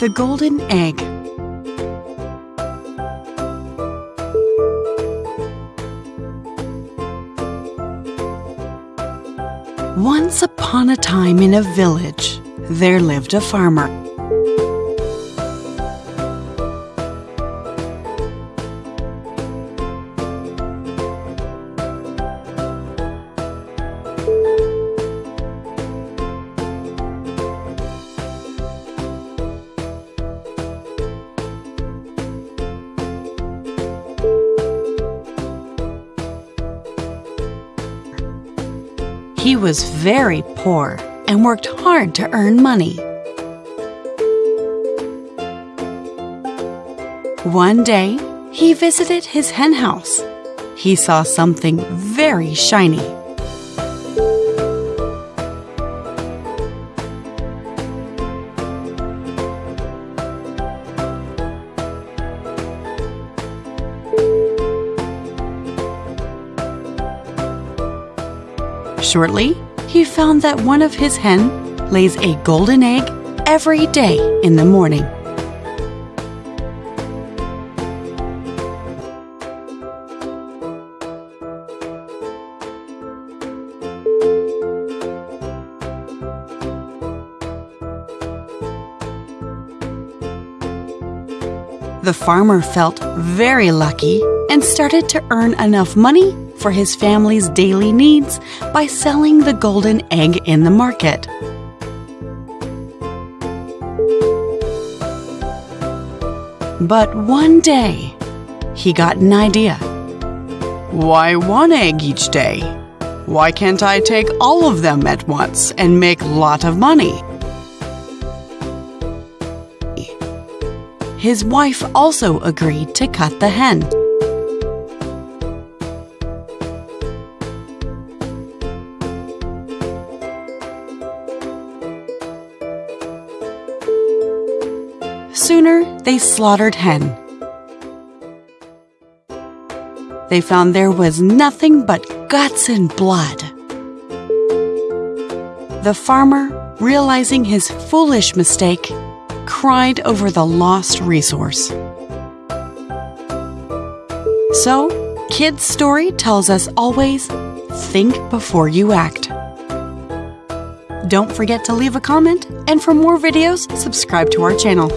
The Golden Egg Once upon a time in a village, there lived a farmer. He was very poor and worked hard to earn money. One day, he visited his henhouse. He saw something very shiny. Shortly, he found that one of his hen lays a golden egg every day in the morning. The farmer felt very lucky and started to earn enough money for his family's daily needs by selling the golden egg in the market. But one day, he got an idea. Why one egg each day? Why can't I take all of them at once and make a lot of money? His wife also agreed to cut the hen. Sooner, they slaughtered hen. They found there was nothing but guts and blood. The farmer, realizing his foolish mistake, cried over the lost resource. So, Kids' Story tells us always think before you act. Don't forget to leave a comment, and for more videos, subscribe to our channel.